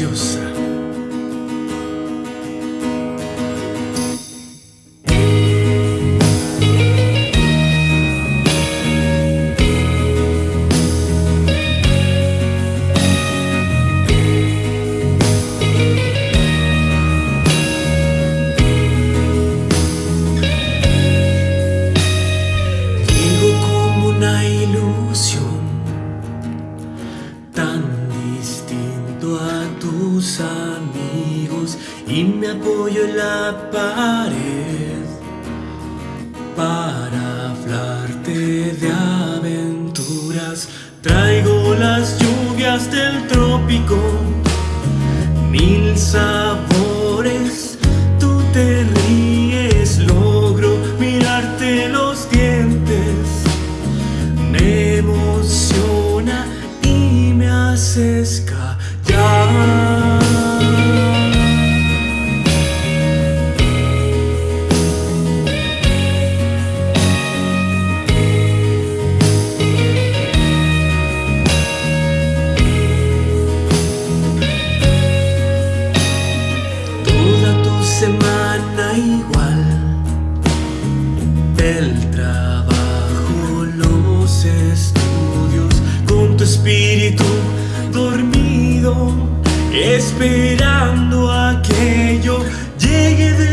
preciosa. Apoyo en la pared para hablarte de aventuras. Traigo las lluvias del trópico, mil sabores. Tú te ríes, logro mirarte los dientes me emociona y me haces callar. Espíritu dormido, esperando a que yo llegue de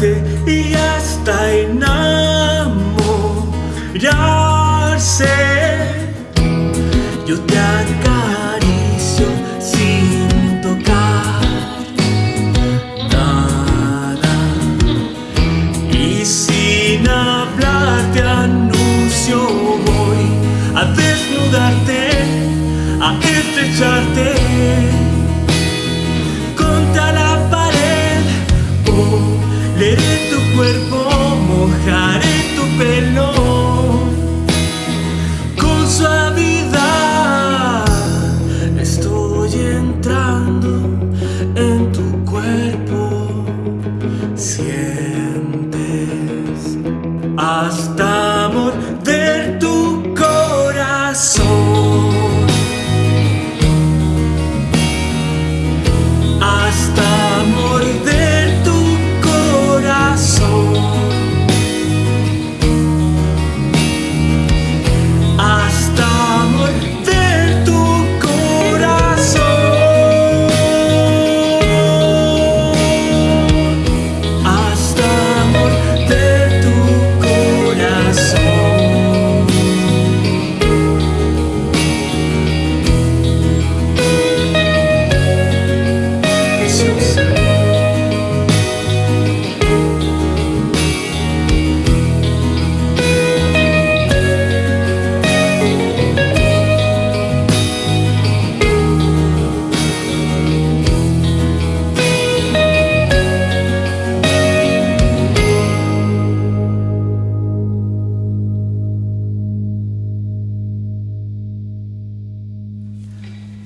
y hasta enamorarse. Yo te acaricio sin tocar nada. Y sin hablar te anuncio voy a desnudarte, a estrecharte leeré tu cuerpo, mojaré tu pelo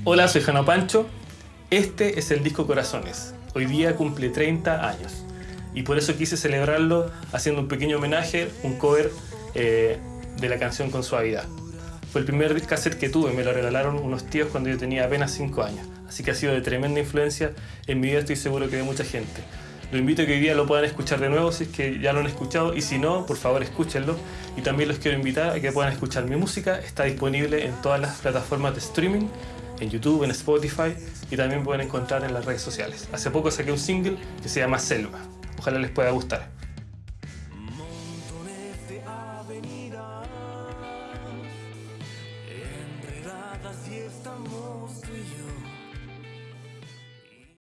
Hola, soy Jano Pancho. Este es el disco Corazones. Hoy día cumple 30 años. Y por eso quise celebrarlo haciendo un pequeño homenaje, un cover eh, de la canción Con Suavidad. Fue el primer cassette que tuve, me lo regalaron unos tíos cuando yo tenía apenas 5 años. Así que ha sido de tremenda influencia en mi vida, estoy seguro que de mucha gente. Lo invito a que hoy día lo puedan escuchar de nuevo si es que ya lo han escuchado y si no, por favor escúchenlo. Y también los quiero invitar a que puedan escuchar mi música. Está disponible en todas las plataformas de streaming en YouTube, en Spotify y también pueden encontrar en las redes sociales. Hace poco saqué un single que se llama Selva. Ojalá les pueda gustar.